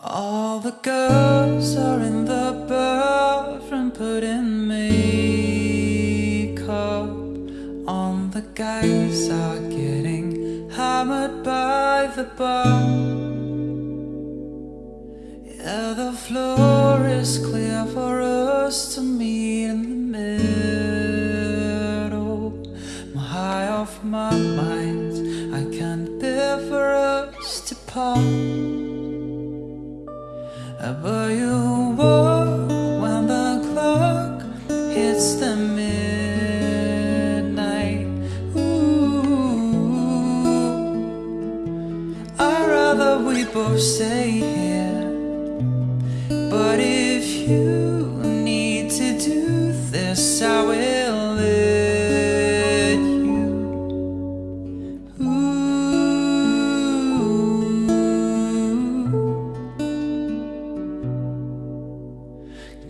All the girls are in the bathroom putting makeup on. The guys are getting hammered by the bar. Yeah, the floor is clear for us to meet in the middle. I'm high off my mind. I can't bear for us to part. But you walk when the clock hits the midnight. Ooh, I'd rather we both stay here. But if you need to do this, I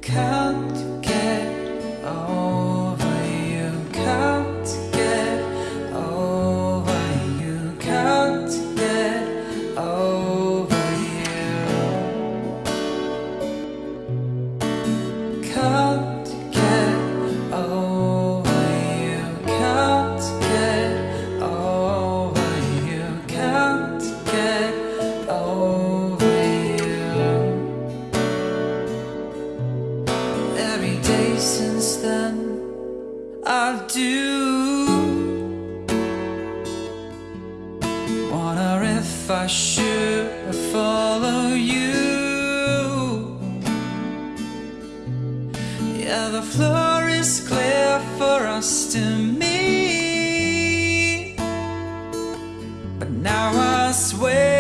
Can't get over you. Can't get over you. Can't get over you. Can't get over you. I do wonder if I should follow you. Yeah, the floor is clear for us to meet, but now I sway